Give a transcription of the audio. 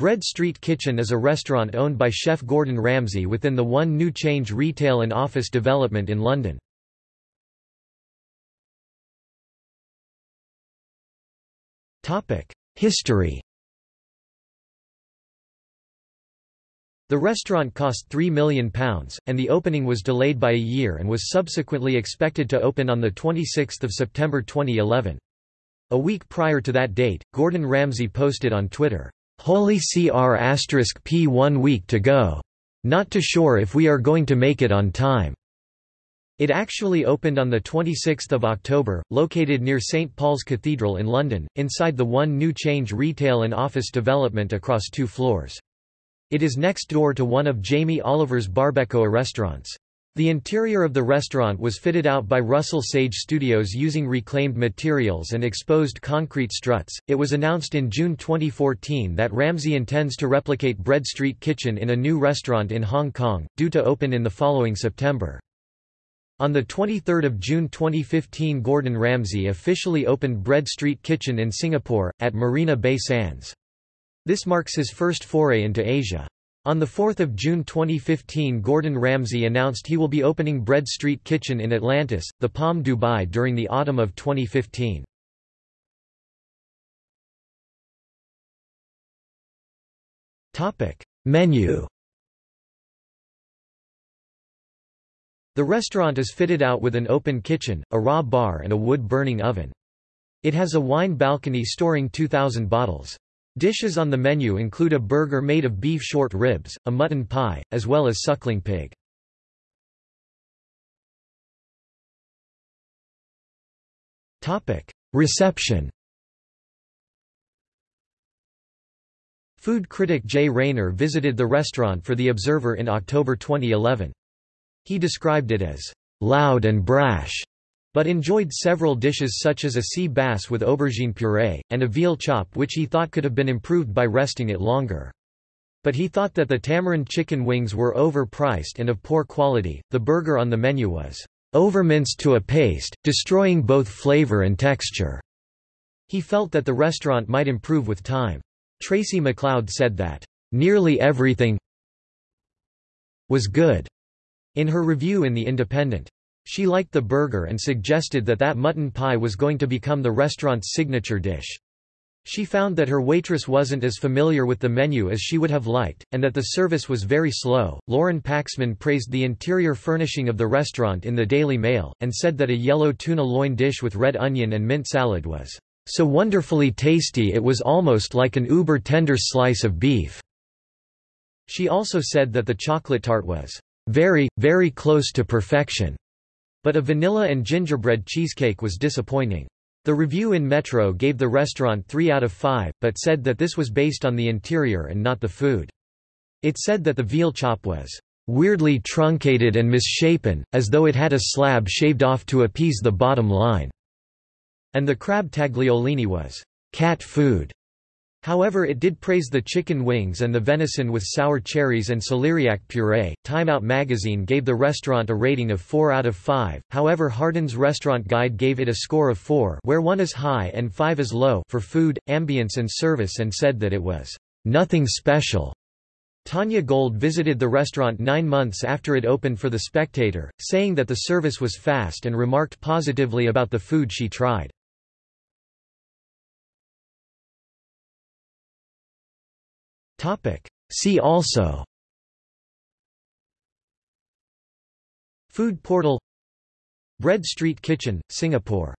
Bread Street Kitchen is a restaurant owned by chef Gordon Ramsay within the One New Change retail and office development in London. History The restaurant cost £3 million, and the opening was delayed by a year and was subsequently expected to open on 26 September 2011. A week prior to that date, Gordon Ramsay posted on Twitter, "'Holy CR P one week to go. Not too sure if we are going to make it on time.' It actually opened on 26 October, located near St Paul's Cathedral in London, inside the One New Change retail and office development across two floors. It is next door to one of Jamie Oliver's Barbacoa restaurants. The interior of the restaurant was fitted out by Russell Sage Studios using reclaimed materials and exposed concrete struts. It was announced in June 2014 that Ramsay intends to replicate Bread Street Kitchen in a new restaurant in Hong Kong, due to open in the following September. On 23 June 2015 Gordon Ramsay officially opened Bread Street Kitchen in Singapore, at Marina Bay Sands. This marks his first foray into Asia. On 4 June 2015 Gordon Ramsay announced he will be opening Bread Street Kitchen in Atlantis, the Palm Dubai during the autumn of 2015. Menu The restaurant is fitted out with an open kitchen, a raw bar and a wood-burning oven. It has a wine balcony storing 2,000 bottles. Dishes on the menu include a burger made of beef short ribs, a mutton pie, as well as suckling pig. Reception Food critic Jay Rayner visited the restaurant for The Observer in October 2011. He described it as loud and brash but enjoyed several dishes such as a sea bass with aubergine puree, and a veal chop which he thought could have been improved by resting it longer. But he thought that the tamarind chicken wings were overpriced and of poor quality. The burger on the menu was overminced to a paste, destroying both flavor and texture. He felt that the restaurant might improve with time. Tracey MacLeod said that, nearly everything was good in her review in The Independent. She liked the burger and suggested that that mutton pie was going to become the restaurant's signature dish. She found that her waitress wasn't as familiar with the menu as she would have liked, and that the service was very slow. Lauren Paxman praised the interior furnishing of the restaurant in the Daily Mail, and said that a yellow tuna loin dish with red onion and mint salad was so wonderfully tasty it was almost like an uber tender slice of beef. She also said that the chocolate tart was very, very close to perfection. But a vanilla and gingerbread cheesecake was disappointing. The review in Metro gave the restaurant 3 out of 5, but said that this was based on the interior and not the food. It said that the veal chop was weirdly truncated and misshapen, as though it had a slab shaved off to appease the bottom line, and the crab tagliolini was cat food. However it did praise the chicken wings and the venison with sour cherries and celeriac puree. Time Out magazine gave the restaurant a rating of 4 out of 5, however Harden's Restaurant Guide gave it a score of 4 where 1 is high and 5 is low for food, ambience and service and said that it was nothing special. Tanya Gold visited the restaurant nine months after it opened for The Spectator, saying that the service was fast and remarked positively about the food she tried. Topic. See also Food portal Bread Street Kitchen, Singapore